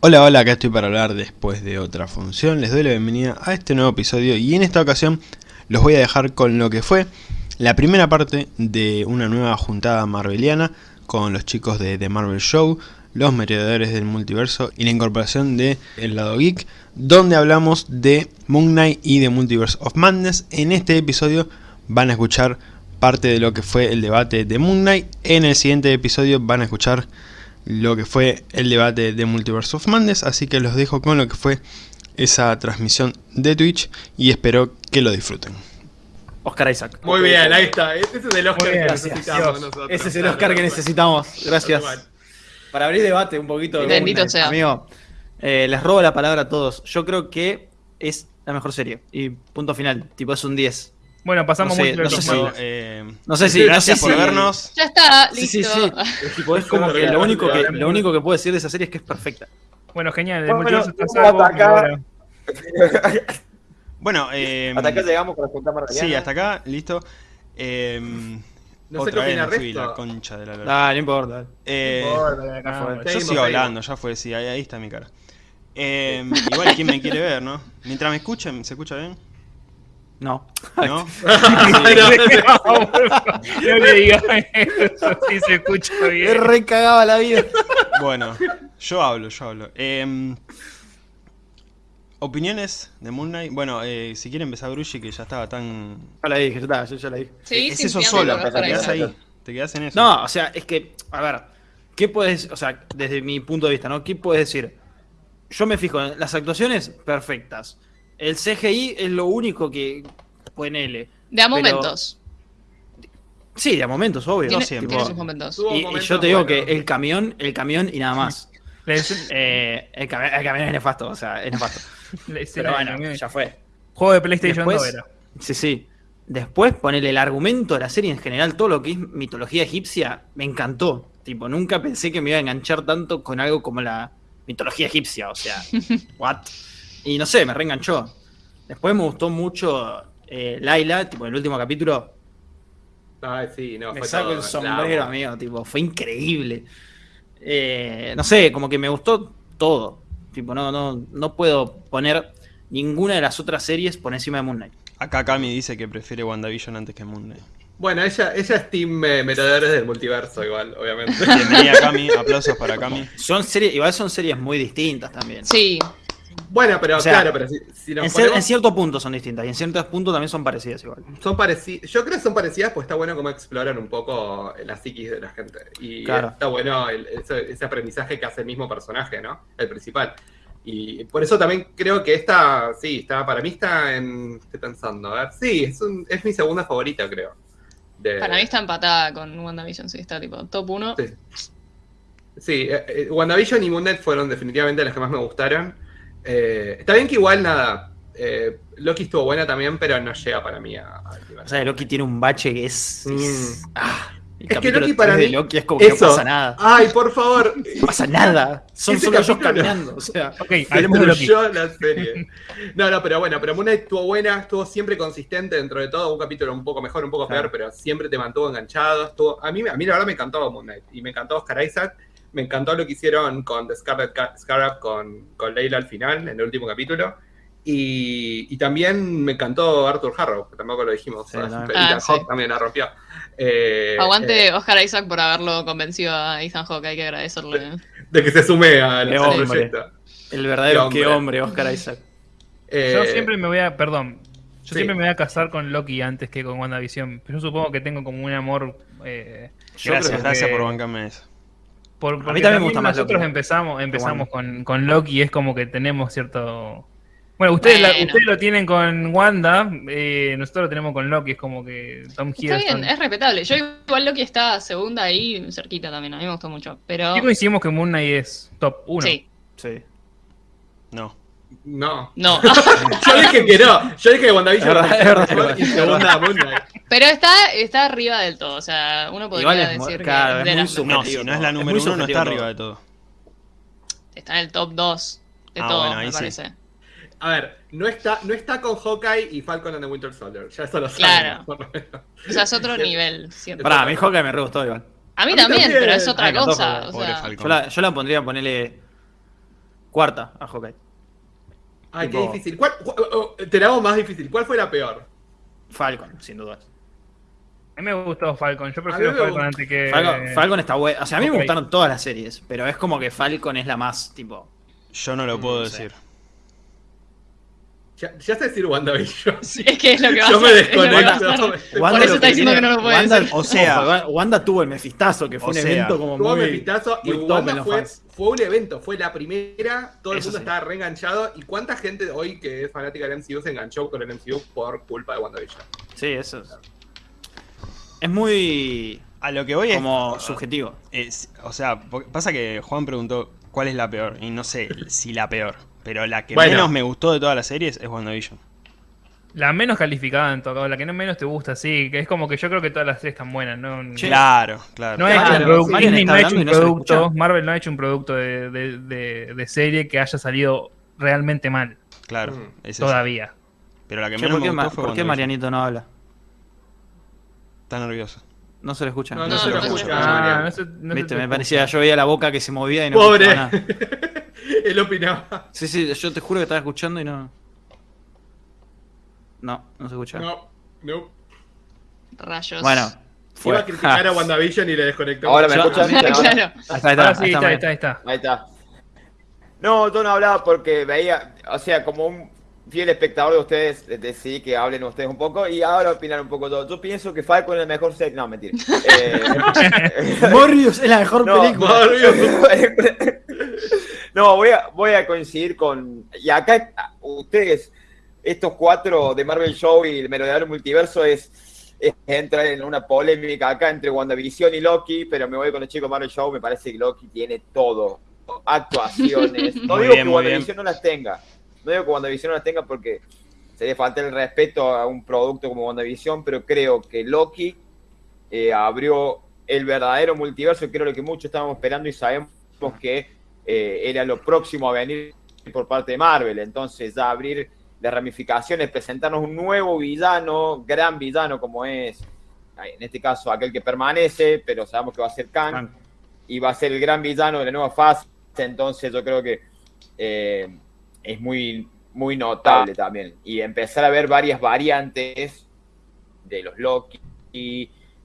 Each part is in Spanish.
Hola, hola, acá estoy para hablar después de otra función. Les doy la bienvenida a este nuevo episodio y en esta ocasión los voy a dejar con lo que fue la primera parte de una nueva juntada marveliana con los chicos de The Marvel Show, los merodeadores del multiverso y la incorporación de El Lado Geek, donde hablamos de Moon Knight y de Multiverse of Madness. En este episodio van a escuchar parte de lo que fue el debate de Moon Knight. En el siguiente episodio van a escuchar lo que fue el debate de Multiverse of Madness, así que los dejo con lo que fue esa transmisión de Twitch y espero que lo disfruten. Oscar Isaac. Muy bien, ahí está. Ese es el Oscar bien, que necesitamos nosotros. Ese es el Oscar que necesitamos. Gracias. Para abrir debate un poquito. Bendito sea. Amigo, eh, les robo la palabra a todos. Yo creo que es la mejor serie. Y punto final. Tipo, es un 10. Bueno, pasamos No sé, mucho no sé si- eh, No sé si. gracias no por vernos. Ya está, Sí, sí, listo. Tipo, es como que lo único que, lo único que puedo decir de esa serie es que es perfecta. Bueno, genial, el Bueno, multiverso está Bueno, eh, Hasta acá llegamos con la junta marveliana. sí, hasta acá, listo. Eh, No sé qué otra vez la concha de la lora. Ah, no importa. Eh, fue. bueno. yo sigo hablando, ya fue, sí, ahí, ahí está mi cara. Eh, igual, ¿quién me quiere ver, no? Mientras me escuchen, ¿se escucha bien? No. ¿No? no le digas eso, si se escucha bien. re cagaba la vida. Bueno, yo hablo, yo hablo. Eh, ¿Opiniones de Moon Knight? Bueno, eh, si quiere empezar Grushi, que ya estaba tan... Ya la dije, ya está, yo ya la dije. Sí, es eso solo, te Isaac. ahí. Te quedás en eso. No, o sea, es que, a ver, ¿qué puedes, o sea, desde mi punto de vista, ¿no? ¿Qué puedes decir? Yo me fijo en las actuaciones perfectas. El CGI es lo único que ponele. De a Pero- momentos. Sí, de a momentos, obvio. Tiene, siempre. tiene Tipo, sus momentos. Y, yo te digo que el camión, el camión y nada más. Eh, el, cami- el camión es nefasto, o sea, es nefasto. Pero bueno, ya fue. Juego de PlayStation Después- 2 era. Sí, sí. Después ponerle el argumento de la serie en general, todo lo que es mitología egipcia, me encantó. Tipo, nunca pensé que me iba a enganchar tanto con algo como la mitología egipcia, o sea, what? Y no sé, me reenganchó. Después me gustó mucho eh, Laila, tipo, en el último capítulo, Ay, sí, no, me fue saco todo, el sombrero, amigo, tipo, fue increíble. Eh, no sé, como que me gustó todo. Tipo, no, no, no puedo poner ninguna de las otras series por encima de Moon Knight. Acá Kami dice que prefiere WandaVision antes que Moon Knight. Bueno, ella, ella es Team eh, del Multiverso, igual, obviamente. Bienvenida Kami, aplausos para Kami. Son series, igual son series muy distintas también. Sí, bueno, pero O sea, claro, pero si, si nos En, ponemos- en cierto punto son distintas y en ciertos puntos también son parecidas igual. son parecidas. Yo creo que son parecidas, pues está bueno cómo exploran un poco la psiquis de la gente. Y Claro. está bueno el- ese, ese aprendizaje que hace el mismo personaje, ¿no? El principal. Y por eso también creo que esta, sí, está, para mí está en. Estoy pensando, a ver. Sí, es, un- es mi segunda favorita, creo. De- para mí está empatada con WandaVision, sí, está tipo top 1. Sí. Sí, eh, eh, WandaVision y Moon Knight fueron definitivamente las que más me gustaron. Eh, está bien que igual nada. eh, Loki estuvo buena también, pero no llega para mí a, a. O sea, Loki tiene un bache que es. es- Mm. ah, el Es que Loki para 3 de mí- Loki es como que no pasa nada. Ay, por favor. No pasa nada. Son Ese solo ellos caminando. O sea, Ok, hablemos de Loki. La serie. No, no, pero bueno, pero Moon Knight estuvo buena, estuvo siempre consistente dentro de todo, un capítulo un poco mejor, un poco Claro. peor, pero siempre te mantuvo enganchado. Estuvo, a, mí, a mí la verdad me encantó Moon Knight y me encantó Oscar Isaac. Me encantó lo que hicieron con The Scarlet Ca- Scarab con, con Leila al final, en el último capítulo. Y, y también me encantó Arthur Harrow, que tampoco lo dijimos. Sí. Y Ah, sí. También la rompió. Eh, Aguante eh, Oscar Isaac por haberlo convencido a Ethan Hawke, hay que agradecerle. de que se sume al, proyecto. el verdadero qué hombre. hombre, Oscar Isaac. Eh, Yo siempre me voy a. Perdón. Yo sí. siempre me voy a casar con Loki antes que con WandaVision. Pero yo supongo que tengo como un amor. Eh, Yo Gracias, creo que- gracias por bancarme eso. Por, mí porque también me gusta más Nosotros Loki. empezamos, empezamos con, con Loki y es como que tenemos cierto. Bueno, ustedes, la- ustedes lo tienen con Wanda, eh, nosotros lo tenemos con Loki, es como que Tom Está Hiddleston. bien, es respetable. Yo igual Loki está segunda ahí, cerquita también, a mí me gustó mucho. Pero Sí coincidimos que Moon Knight es top 1. sí, Sí. No. No. no. Yo dije que no. Yo dije que WandaVision Es verdad, es verdad, y segunda. Pero está, está arriba del todo. O sea, uno podría Igual es muy- decir claro, que es de muy subjetivo. No, si no es la número uno, no está arriba de todo. está en el top 2 de Ah, todo, bueno, me sí. parece. A ver, no está, no está con Hawkeye y Falcon and the Winter Soldier. Ya eso lo Claro. lo menos. O sea, es otro nivel. Pará, a mí Hawkeye me re gustó igual. A mí A mí también, también. pero es otra Ay, encantó, cosa. O sea. Yo la, yo la pondría a ponerle. Cuarta a Hawkeye. Ay, qué difícil. ¿Cuál- cu- te la hago más difícil. ¿Cuál fue la peor? Falcon, sin dudas. A mí me gustó Falcon. Yo prefiero Falcon gustó. antes que. Falcon, Falcon está bueno. O sea, a mí me gustaron todas las series, pero es como que Falcon es la más, tipo. Yo no lo puedo Mm, decir. Ya, ya sé decir WandaVision. Sí, es que es lo que va Yo a me es desconecto. Wanda Por eso está diciendo que no lo puede Wanda, decir. O sea- Wanda tuvo el mefistazo, que fue O un sea, evento como Tuvo muy. Mephistazo y Wanda fue, fue un evento, fue la primera, todo el Eso mundo sí. estaba reenganchado. ¿Y cuánta gente hoy que es fanática del MCU se enganchó con el MCU por culpa de WandaVision? Sí, eso es. Es muy. A lo que voy es. como subjetivo. es- o sea, pasa que Juan preguntó cuál es la peor. Y no sé si la peor. Pero la que Bueno. menos me gustó de todas las series es WandaVision. La menos calificada en todo caso, la que no menos te gusta, sí. Que es como que yo creo que todas las series están buenas. No, Sí. Claro, claro. no Claro, Disney no ha hecho un no producto. Marvel no ha hecho un producto de, de- de- de serie que haya salido realmente mal Claro, Mm. es eso. todavía. Pero la que menos ¿por, qué, me Ma- gustó fue por qué WandaVision. Marianito no habla? Está nervioso. No se le escucha. No, no se lo escucha. Ah, Marian. no se- no se Viste, te me escucha. parecía, yo veía la boca que se movía y no Pobre. escuchaba nada. Él opinaba. Sí, sí, yo te juro que estaba escuchando y no. No, no se escucha. No, no. Rayos. Bueno, fue. Iba a criticar a WandaVision y le desconectó. Ahora me claro. Ahí está, ahí está, ahí está. Ahí está. No, yo no hablaba porque veía, o sea, como un fiel espectador de ustedes, decidí que hablen ustedes un poco y ahora opinar un poco todo. Yo pienso que Falcon es la mejor serie. No, mentira. Eh, Morbius es la mejor No, película. No, voy a, voy a coincidir con. Y acá, ustedes, estos cuatro de Marvel Show y el Merodeador Multiverso es, es entrar en una polémica acá entre WandaVision y Loki, pero me voy con los chicos de Marvel Show, me parece que Loki tiene todo. Actuaciones. No Muy digo bien, que WandaVision no las tenga. No digo que WandaVision no las tenga porque sería faltar el respeto a un producto como WandaVision, pero creo que Loki eh, abrió el verdadero multiverso, que era lo que muchos estábamos esperando y sabemos que eh, era lo próximo a venir por parte de Marvel. Entonces, ya abrir las ramificaciones, presentarnos un nuevo villano, gran villano como es, en este caso, aquel que permanece, pero sabemos que va a ser Kang, Kang. y va a ser el gran villano de la nueva fase. Entonces, yo creo que eh, es muy, muy notable también. Y empezar a ver varias variantes de los Loki,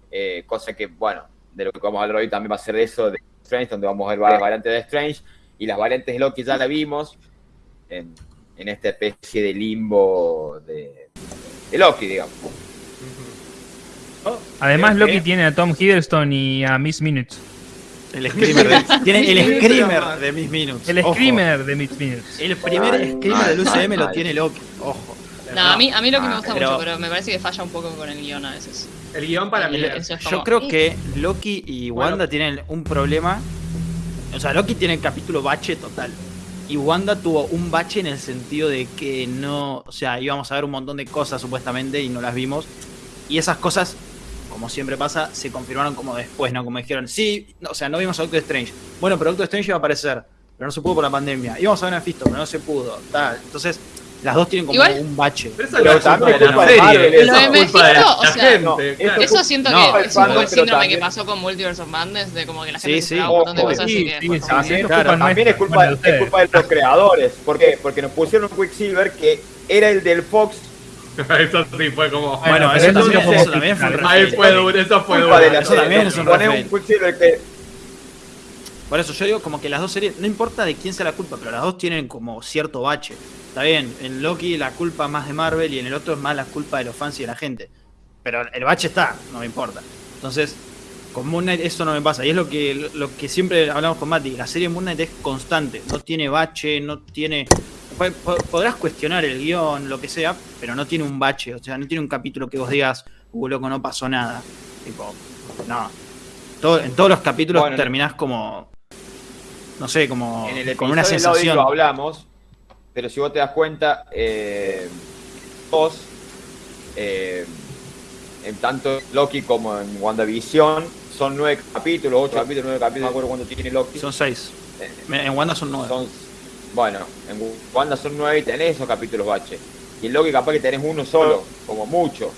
eh, cosa que, bueno, de lo que vamos a hablar hoy también va a ser de eso, de Strange, donde vamos a ver varias variantes de Strange, y las variantes de Loki ya la vimos en, en esta especie de limbo de, de Loki, digamos. Además, Creo Loki que- tiene a Tom Hiddleston y a Miss Minutes. El screamer de, tiene el screamer de Miss Minutes. El Ojo. screamer de Miss Minutes. El primer screamer del UCM lo tiene Loki. Ojo. No, a mí, a mí lo que me Ah, gusta pero- mucho, pero me parece que falla un poco con el guion a veces. El guion para mí El- es- eso es Yo creo que Loki y Bueno. Wanda tienen un problema. O sea, Loki tiene el capítulo bache total. Y Wanda tuvo un bache en el sentido de que no. O sea, íbamos a ver un montón de cosas supuestamente y no las vimos. Y esas cosas, como siempre pasa, se confirmaron como después, ¿no? Como dijeron, sí, no, o sea, no vimos a Doctor Strange. Bueno, pero Doctor Strange iba a aparecer, pero no se pudo por la pandemia. Íbamos a ver a Fisto, pero no se pudo. Tal. Entonces, las dos tienen como Igual- un bache. Pero eso Pero no es también culpa de la serie, Marvel, eso Lo es de culpa de Mephisto, o la sea, gente, no, claro. Eso siento No, que es un poco el síndrome que también- pasó con Multiverse of Madness, de como que la Sí, gente sí. se esperaba un montón de cosas sí, que sí, sí, sí, que- Claro, culpa También es culpa, Bueno, de es ustedes. culpa de los creadores. ¿Por qué? Porque nos pusieron un Quicksilver que era el del Fox. Eso sí fue como. Bueno, pero eso eso también, sí eso también fue un. Ahí fue duro, eso fue culpa duro. de la Eso también es un Quicksilver que Por eso yo digo como que las dos series, no importa de quién sea la culpa, pero las dos tienen como cierto bache. Está bien, en Loki la culpa más de Marvel y en el otro es más la culpa de los fans y de la gente. Pero el bache está, no me importa. Entonces, con Moon Knight eso no me pasa. Y es lo que, lo que siempre hablamos con Mati. La serie Moon Knight es constante. No tiene bache, no tiene... po- po- Podrás cuestionar el guion, lo que sea, pero no tiene un bache. O sea, no tiene un capítulo que vos digas, uh, loco, no pasó nada. Tipo, no. Todo- en todos los capítulos Bueno, terminás como... No sé, como en el con una sensación. lo hablamos, pero si vos te das cuenta, eh, vos, eh, en tanto Loki como en WandaVision, son nueve capítulos, ocho capítulos, nueve capítulos, no me acuerdo cuánto tiene Loki. Son seis. Eh, En Wanda son nueve. son- bueno, en Wanda son nueve y tenés esos capítulos bache. Y en Loki capaz que tenés uno solo, como mucho.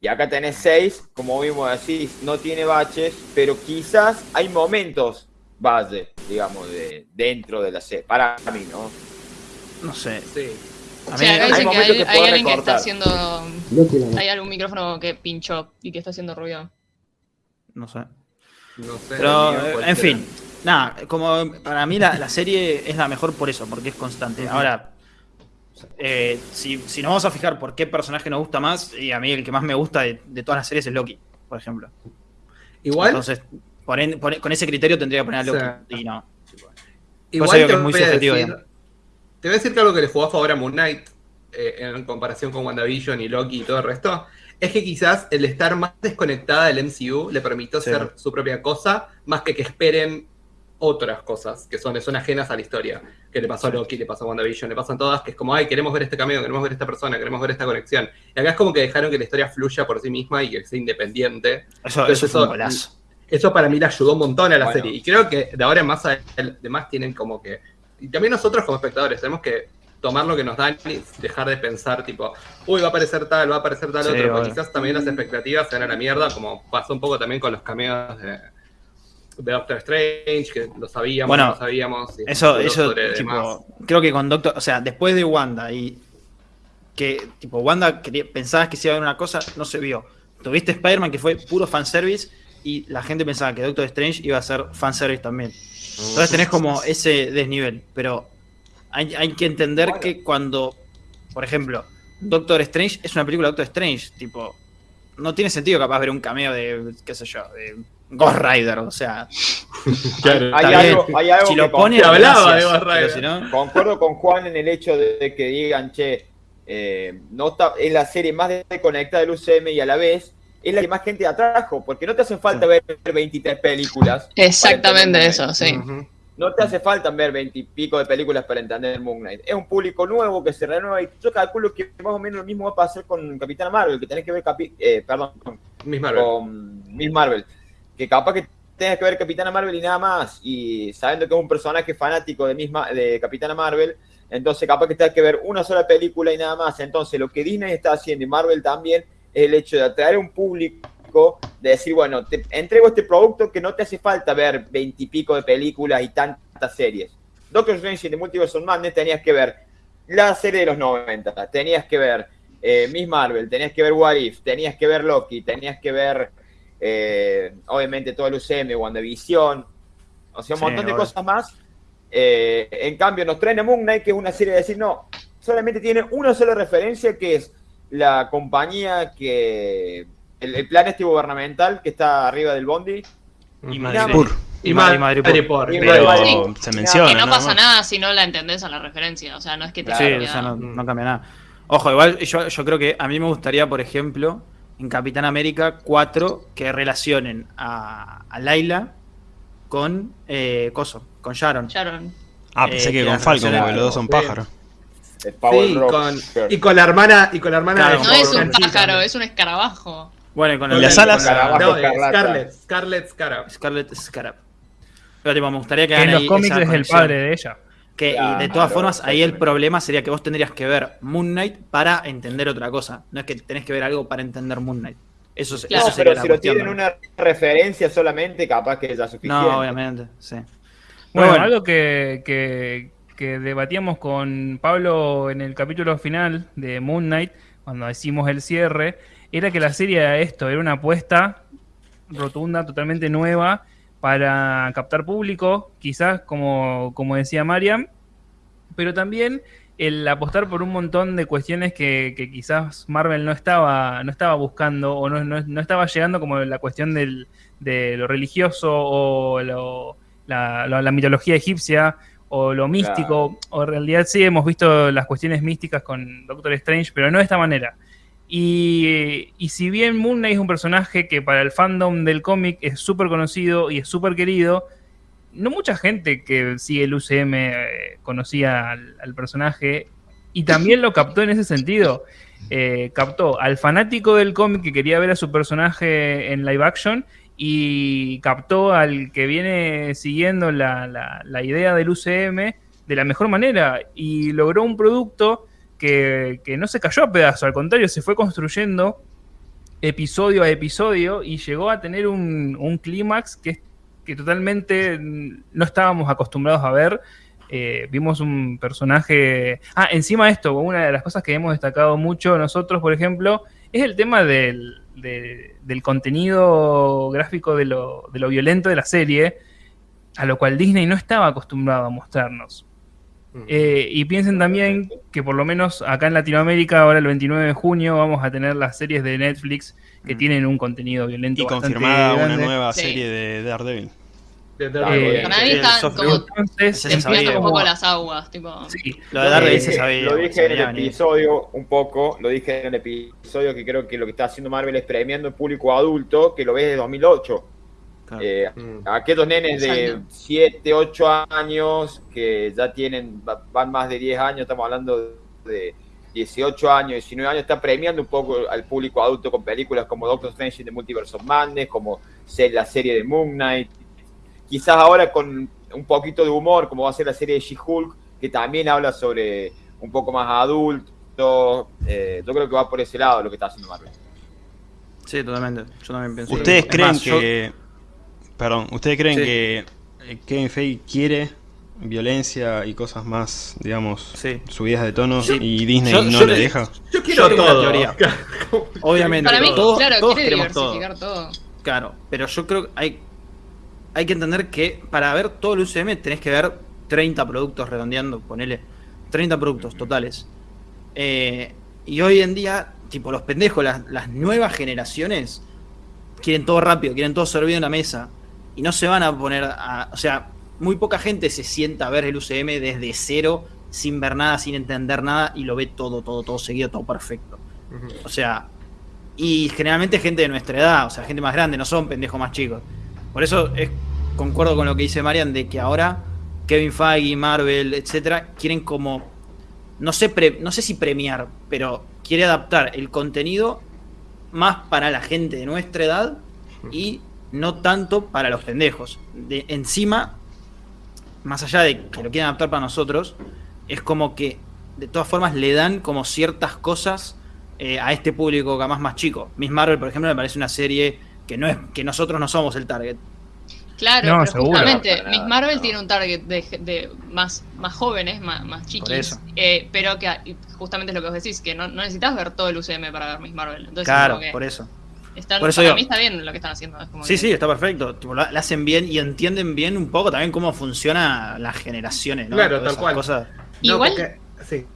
Y acá tenés seis, como vimos así, no tiene baches, pero quizás hay momentos base. Digamos, de, dentro de la serie. Para mí, ¿no? No sé. Sí. A O mí, sea, acá dicen que hay, que hay puedo alguien que está haciendo. Hay algún micrófono que pinchó y que está haciendo ruido. no sé. No sé. Pero, eh, en fin, nada, como para mí la, la serie es la mejor por eso, porque es constante. Ahora, eh, si, si nos vamos a fijar por qué personaje nos gusta más, y a mí el que más me gusta de, de todas las series es Loki, por ejemplo. Igual, Entonces, por en- por- con ese criterio tendría que poner a Loki. Sí. Y no. igual te, que es muy voy subjetivo, decir, te voy a decir que algo que le jugó a favor a Moon Knight eh, en comparación con WandaVision y Loki y todo el resto, es que quizás el estar más desconectada del MCU le permitió Sí. ser su propia cosa, más que que esperen otras cosas que son, son ajenas a la historia. Que le pasó a Loki, le pasó a WandaVision, le pasan todas, que es como, ay, queremos ver este cameo, queremos ver esta persona, queremos ver esta conexión. Y acá es como que dejaron que la historia fluya por sí misma y que sea independiente. Eso, Entonces eso fue un golazo. Eso para mí le ayudó un montón a la Bueno. serie. Y creo que de ahora en más además tienen como que. Y también nosotros como espectadores tenemos que tomar lo que nos dan y dejar de pensar, tipo, uy, va a aparecer tal, va a aparecer tal Sí, otro. Porque quizás también las expectativas se van a la mierda, como pasó un poco también con los cameos de, de Doctor Strange, que lo sabíamos, Bueno, no lo sabíamos. y Eso, eso, tipo, creo que con Doctor, o sea, después de Wanda y que, tipo, Wanda pensabas que se iba a ver una cosa, no se vio. Tuviste Spider-Man que fue puro fanservice y la gente pensaba que Doctor Strange iba a ser fanservice también. Entonces tenés como ese desnivel, pero hay, hay que entender Bueno. que cuando, por ejemplo, Doctor Strange es una película de Doctor Strange, tipo, no tiene sentido capaz ver un cameo de, qué sé yo, de Ghost Rider, o sea, Claro. Hay bien. algo, hay algo si que lo ponen, Te hablaba gracias, de Ghost Rider. si no- Concuerdo con Juan en el hecho de que digan, che, eh, no está, es la serie más desconectada del UCM y a la vez es la que más gente atrajo, porque no te hace falta ver 23 películas. Exactamente eso, sí. No te hace falta ver 20 y pico de películas para entender Moon Knight. Es un público nuevo que se renueva y yo calculo que más o menos lo mismo va a pasar con Capitana Marvel, que tenés que ver, capi eh, perdón, con Miss Marvel. con Miss Marvel. Que capaz que tengas que ver Capitana Marvel y nada más. Y sabiendo que es un personaje fanático de, misma, de Capitana Marvel, entonces capaz que tengas que ver una sola película y nada más. Entonces lo que Disney está haciendo y Marvel también el hecho de atraer un público, de decir, bueno, te entrego este producto que no te hace falta ver veintipico de películas y tantas series. Doctor Strange y The Multiverse of Madness tenías que ver la serie de los 90, tenías que ver eh, Miss Marvel, tenías que ver What If, tenías que ver Loki, tenías que ver eh, obviamente todo el UCM, WandaVision, o sea, un Sí, montón de cosas más. Eh, en cambio, nos traen a Moon Knight, que es una serie de decir, no, solamente tiene una sola referencia, que es la compañía que. El, el plan este gubernamental que está arriba del Bondi. Y. Madrid. Y Y Madrid, Madrid- por. y Pero se menciona. Que no pasa nada si no la entendés a la referencia. O sea, no es que te Claro. Sí, o sea, no, no cambia nada. Ojo, igual yo, yo creo que a mí me gustaría, por ejemplo, en Capitán América 4 que relacionen a, a Laila con eh, Coso, con Sharon. Sharon. Ah, pensé Eh, que que con Falcon, porque los dos son Sí. El Power Sí, Rock. con, y con la hermana, y con la hermana Claro, de No es un pájaro, es un escarabajo. Bueno, y con ¿Y el- las con alas? No. Scarlet, Scarlet Scarab. Scarlet Scarab. Pero tipo, me gustaría que Que en los cómics es el padre de ella. Que, y de Claro, todas formas, ahí el problema sería que vos tendrías que ver Moon Knight para entender otra cosa. No es que tenés que ver algo para entender Moon Knight. Eso, es- Claro. eso pero si lo tienen una referencia solamente, capaz que ya suficiente. No, obviamente, sí. Bueno, bueno. algo que, que- que debatíamos con Pablo en el capítulo final de Moon Knight, cuando hicimos el cierre, era que la serie era esto, era una apuesta rotunda, totalmente nueva, para captar público, quizás como, como decía Mariam, pero también el apostar por un montón de cuestiones que, quizás Marvel no estaba, no estaba buscando o no, no- estaba llegando, como la cuestión del- de lo religioso o lo- la- la mitología egipcia o lo místico, o en realidad sí hemos visto las cuestiones místicas con Doctor Strange, pero no de esta manera. Y, y si bien Moon Knight es un personaje que para el fandom del cómic es súper conocido y es súper querido, no mucha gente que sigue el UCM eh, conocía al, al personaje y también lo captó en ese sentido. Eh, captó al fanático del cómic que quería ver a su personaje en live action y captó al que viene siguiendo la, la- idea del UCM de la mejor manera y logró un producto que, que no se cayó a pedazos, al contrario, se fue construyendo episodio a episodio y llegó a tener un, un clímax que que totalmente no estábamos acostumbrados a ver. Eh, vimos un personaje... Ah, encima de esto, una de las cosas que hemos destacado mucho nosotros, por ejemplo, es el tema del, de- del contenido gráfico de lo, de lo violento de la serie, a lo cual Disney no estaba acostumbrado a mostrarnos. Eh, y piensen también que por lo menos acá en Latinoamérica, ahora el 29 de junio, vamos a tener las series de Netflix que Mm. tienen un contenido violento. Y bastante confirmada una grande. nueva Sí. serie de Daredevil. De-. Para mí como. Entonces, empieza sabía. un poco las aguas, tipo. sí, Lo de Daredevil se dije- sabía. Lo dije en el venir. episodio un poco, lo dije en el episodio que creo que lo que está haciendo Marvel es premiando al público adulto que lo ve desde 2008. Claro. Eh, Mm. aquellos nenes de Exacto. 7, 8 años que ya tienen, va- van más de 10 años, estamos hablando de 18 años, 19 años, está premiando un poco al público adulto con películas como Doctor Strange in the Multiverse of Madness, como la serie de Moon Knight, quizás ahora con un poquito de humor, como va a ser la serie de She-Hulk, que también habla sobre un poco más adulto, eh, yo creo que va por ese lado lo que está haciendo Marvel. Sí, totalmente. Yo también pienso. ¿Ustedes Es creen más, yo- que... Perdón, ¿ustedes creen Sí. que eh, Kevin Feige quiere violencia y cosas más, digamos, Sí. subidas de tono Sí. y Disney Yo- no yo le le- deja? Yo quiero Yo todo. teoría. Obviamente. Para mí, todos, claro, todos quiere queremos todo. diversificar todo. Claro, pero yo creo que hay, hay que entender que para ver todo el UCM tenés que ver 30 productos redondeando, ponele 30 productos totales. Eh, y hoy en día, tipo, los pendejos, las, las nuevas generaciones quieren todo rápido, quieren todo servido en la mesa. Y no se van a poner a. O sea, muy poca gente se sienta a ver el UCM desde cero, sin ver nada, sin entender nada, y lo ve todo, todo, todo seguido, todo perfecto. O sea, y generalmente gente de nuestra edad, o sea, gente más grande, no son pendejos más chicos. Por eso es, concuerdo con lo que dice Marian de que ahora Kevin Feige, Marvel, etcétera, quieren como no sé no sé si premiar, pero quiere adaptar el contenido más para la gente de nuestra edad y no tanto para los pendejos. De, encima, más allá de que lo quieran adaptar para nosotros, es como que de todas formas le dan como ciertas cosas eh, a este público más más chico. Miss Marvel, por ejemplo, me parece una serie que no es que nosotros no somos el target. Claro, No, pero seguro. justamente Miss Marvel no. tiene un target de, de más, más jóvenes, más, más chiquis, eh, pero que justamente es lo que vos decís, que no, no necesitas ver todo el UCM para ver Miss Marvel. Entonces, claro, por eso. están- por eso para digo- mí está bien lo que están haciendo. es como Sí, que- sí, está perfecto. Tipo, lo, lo hacen bien y entienden bien un poco también cómo funciona las generaciones, ¿no? Claro, Todas tal cual. cosas. No, Igual, porque- sí.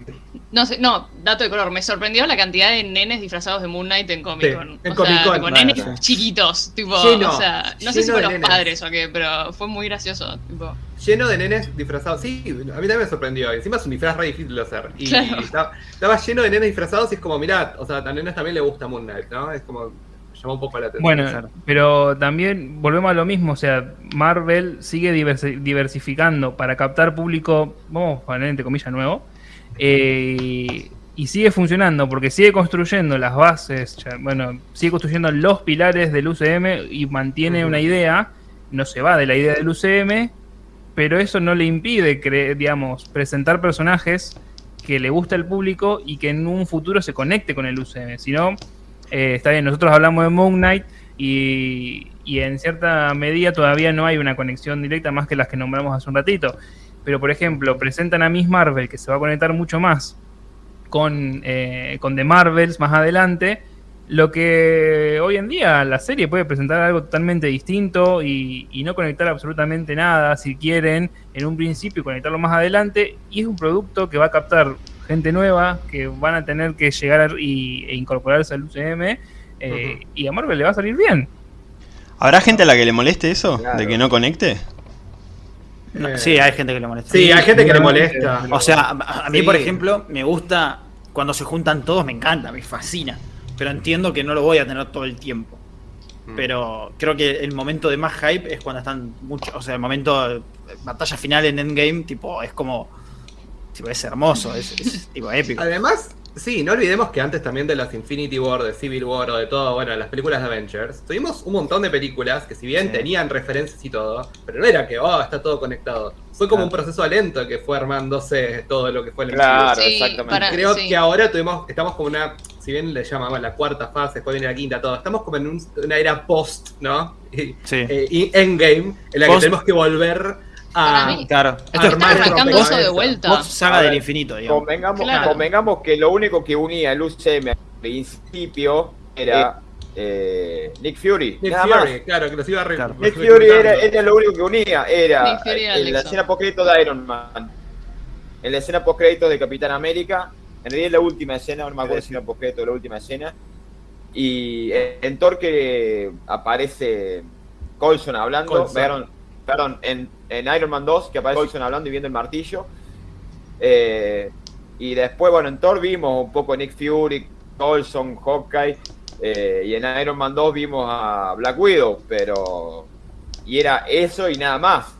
No sé, no, dato de color, me sorprendió la cantidad de nenes disfrazados de Moon Knight en Comic Con. en o Comic sea, Con, claro, nenes sí. chiquitos, tipo, Lleno, o sea, no sé si lleno fue de los nenes. padres o qué, pero fue muy gracioso, tipo. Lleno de nenes disfrazados. Sí, a mí también me sorprendió. Encima es un disfraz re difícil de hacer. Y Claro. estaba, estaba lleno de nenes disfrazados y es como, mirá, o sea, a nenes también le gusta Moon Knight, ¿no? Es como, llamó un poco la atención. Bueno, pero también volvemos a lo mismo, o sea, Marvel sigue diversi- diversificando para captar público, vamos a poner entre comillas nuevo, eh, y sigue funcionando porque sigue construyendo las bases, ya, bueno, sigue construyendo los pilares del UCM y mantiene una idea, no se va de la idea del UCM, pero eso no le impide, cre- digamos, presentar personajes que le gusta al público y que en un futuro se conecte con el UCM, si no... Eh, está bien, nosotros hablamos de Moon Knight y, y en cierta medida todavía no hay una conexión directa más que las que nombramos hace un ratito. Pero, por ejemplo, presentan a Miss Marvel, que se va a conectar mucho más con, eh, con The Marvels más adelante, lo que hoy en día la serie puede presentar algo totalmente distinto y, y no conectar absolutamente nada, si quieren, en un principio y conectarlo más adelante, y es un producto que va a captar gente nueva, que van a tener que llegar y, e incorporarse al UCM, eh, y a Marvel le va a salir bien. ¿Habrá gente a la que le moleste eso? Claro. ¿De que no conecte? No, Eh, sí, hay gente que le molesta. Sí, hay gente que le molesta. O sea, a, mí, Sí. por ejemplo, me gusta cuando se juntan todos, me encanta, me fascina. Pero entiendo que no lo voy a tener todo el tiempo. Mm. Pero creo que el momento de más hype es cuando están muchos. O sea, el momento de batalla final en Endgame, tipo, es como. Tipo, es hermoso, es, es, tipo épico. Además, sí, no olvidemos que antes también de las Infinity War, de Civil War o de todo, bueno, las películas de Avengers, tuvimos un montón de películas que si bien Sí. tenían referencias y todo, pero no era que, oh, está todo conectado. Fue como Claro. un proceso lento que fue armándose todo lo que fue el Claro, Sí, exactamente. para- Creo sí. que ahora tuvimos, estamos como una si bien le llamamos la cuarta fase, después viene la quinta, todo, estamos como en un- una era post, ¿no? Y, Sí. eh, y endgame, en la que tenemos que volver Para a. mí. Claro. Esto Está armar el arrancando eso de vuelta. Post saga ver, del infinito, digamos. Convengamos, Claro. convengamos que lo único que unía el UCM al principio era eh, Nick Fury. Nick nada Fury, más. claro, que los iba a re- Nick Fury era, era lo único que unía, era en la escena post-crédito de Iron Man, en la escena post-crédito de Capitán América, en realidad es la última escena, no me acuerdo si era post-crédito la última escena, y en, Thor que aparece Coulson hablando, Coulson. perdón, perdón, en, en Iron Man 2 que aparece Coulson hablando y viendo el martillo, eh, y después, bueno, en Thor vimos un poco Nick Fury, Coulson, Hawkeye, eh, y en Iron Man 2 vimos a Black Widow, pero. Y era eso y nada más.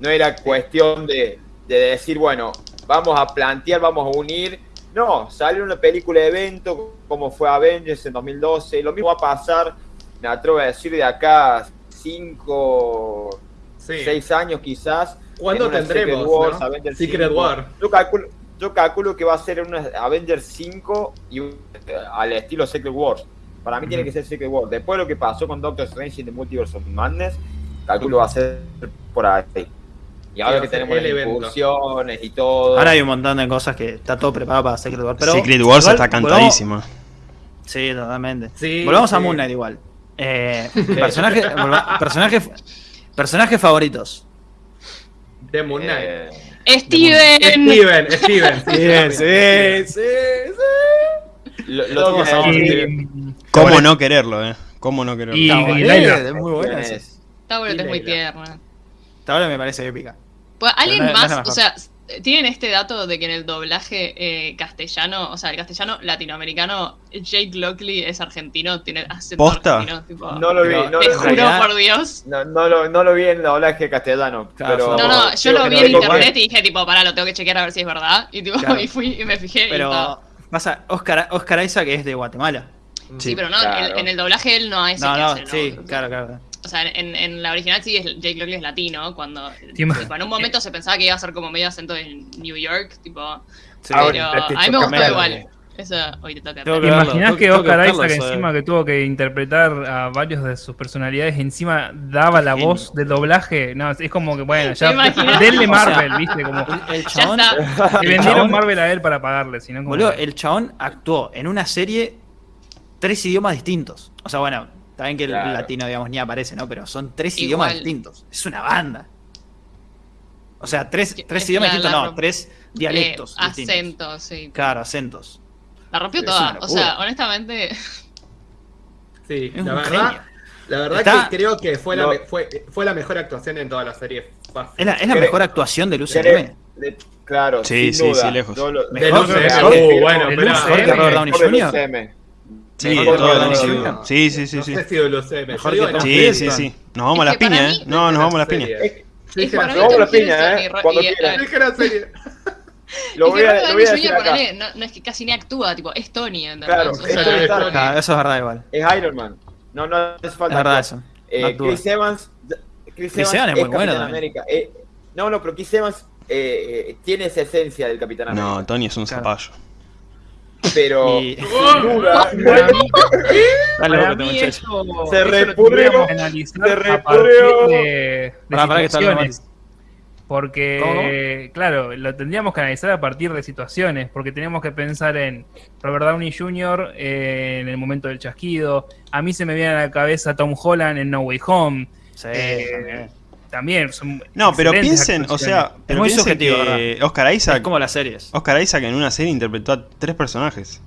No era cuestión de, de decir, bueno, vamos a plantear, vamos a unir. No, sale una película de evento, como fue Avengers en 2012. Lo mismo va a pasar, me atrevo a decir, de acá 5, Sí. 6 años quizás. ¿Cuándo tendremos? Secret Wars, no? Avengers Secret 5. War. Yo calculo, yo calculo que va a ser una Avengers 5 y un- al estilo Secret Wars. Para mí tiene que ser Secret Wars. Después de lo que pasó con Doctor Strange in the Multiverse of Madness, calculo va a ser por ahí. Y ahora que tenemos las incursiones y todo. Ahora hay un montón de cosas que está todo preparado para Secret Wars. Pero Secret Wars igual, está volvamos- cantadísima. Sí, totalmente. Sí, Volvamos a. Moon Knight igual. Eh, personaje, volva- personaje, personajes favoritos. De Moon Knight. Eh, Steven. Steven, Steven. sí, Bien, también. sí, sí, lo, lo Todos amamos. Y, ¿Cómo no quererlo, eh? ¿Cómo no quererlo? Y- Está bueno, Layla. es muy buena. esa. Es- Y muy tierna. Esta hora me parece épica. Pues, ¿Alguien no- no más? mejor. o sea, ¿tienen este dato de que en el doblaje eh, castellano, o sea, el castellano latinoamericano, Jake Lockley es argentino, tiene acento ¿Posta? argentino? Tipo, No lo vi, no te vi. juro por Dios. No, no lo, no lo vi en doblaje castellano. Claro, pero, No, no, yo lo vi no en internet y dije, tipo, pará, lo tengo que chequear a ver si es verdad. Y tipo, Claro. y fui y me fijé y Pero pasa, Oscar, Oscar Isaac es de Guatemala. Sí, pero no, claro. en, en el doblaje él no es No, el que no, hace, sí, claro, claro. O sea, en, en la original sí es Jake Lockley es latino, cuando tipo, en un momento se pensaba que iba a ser como medio acento en New York, tipo, Sí. Pero a mí me gustó igual. eh. Eso hoy te toca. ¿Te imaginas que Oscar Isaac encima que tuvo que interpretar a varios de sus personalidades, encima daba la Genio. voz del doblaje? No, es como que, bueno, ya denle O Marvel, sea, ¿viste? Como El, chabón, le vendieron chabón- Marvel a él para pagarle, sino como... boludo, el chabón actuó en una serie tres idiomas distintos. O sea, bueno, también que el latino, digamos, ni aparece, ¿no? Pero son tres Igual. idiomas distintos. Es una banda. O sea, tres, tres es idiomas la- distintos, la no, tres dialectos Eh, distintos. acentos, sí. Claro, acentos. La rompió toda. O sea, honestamente, Sí, Es la un verdad, genio. la verdad Está- que creo que fue la, Lo- fue, fue la mejor actuación en toda la serie. fácil. Es la, es la mejor actuación del UCM. De- claro, Sí, sin sí, duda. sí, lejos. Lo- Mejor- Uh, bueno, el pero- Mejor que Robert Downey Jr. Sí, Mejor todo. Sí, sí, sí, no sí. Sí, sí, sí. Nos vamos a las piñas, ¿eh? No, nos vamos a las piñas. Sí, Nos vamos a la Tom piña, Hiddleston ¿eh? Cuando serie. Lo voy a, Robert lo voy a Downey decir acá. no, no es que casi ni actúa, tipo, es Tony. Claro, O es sea, Tony Stark. Eso es verdad igual. Es Iron Man. No, no hace falta. Es verdad eso. Eh. Chris Evans. Chris, Chris Evans es muy bueno. América. Eh, no, no, pero Chris Evans eh, eh, tiene esa esencia del Capitán América. No, Tony es un Claro. zapallo. Pero. Y- sin duda, Para mí, eso, Se analizar se a partir repudrió. de, que situaciones. Porque, claro, lo tendríamos que analizar a partir de situaciones, porque tenemos que pensar en Robert Downey Jr. eh, en el momento del chasquido. A mí se me viene a la cabeza Tom Holland en No Way Home. Sí, Eh, también. Son No, pero piensen, o sea, pero muy piensen subjetivo, que Oscar Es Isaac, como las series. Oscar Isaac en una serie interpretó a tres personajes.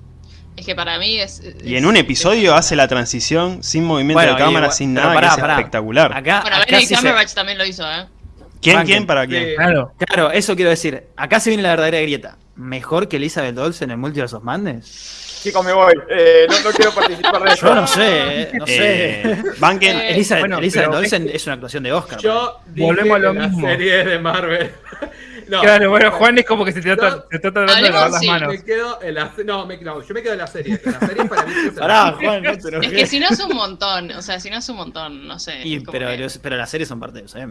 Es que para mí es. Y es- en un episodio es- hace la transición sin movimiento Bueno, de cámara, sin nada, pará, que es pará. espectacular. Acá, Bueno, acá sí se- Cumberbatch también lo hizo, ¿eh? ¿Quién, quién, para quién? Sí. Claro, Claro, eso quiero decir. Acá se viene la verdadera grieta. ¿Mejor que Elizabeth Olsen en el Multiverse of Madness? Chicos, me voy. Eh, no, no quiero participar de eso. Yo no sé, eh, no sé. Eh, Banken, Eh, Elizabeth, bueno, Elizabeth pero- Olsen es una actuación de Oscar. Yo Volvemos a lo mismo. serie de Marvel. No, claro, bueno, Juan es como que se trata, No. se está tratando de lavar las sí. manos. Me quedo en la se- no, me- no, yo me quedo en la serie. En la serie para mí es Pará, Juan, no te Es que si no es un montón, o sea, si no es un montón, no sé. Y, pero, que- los- pero las series son parte de eso, ¿eh?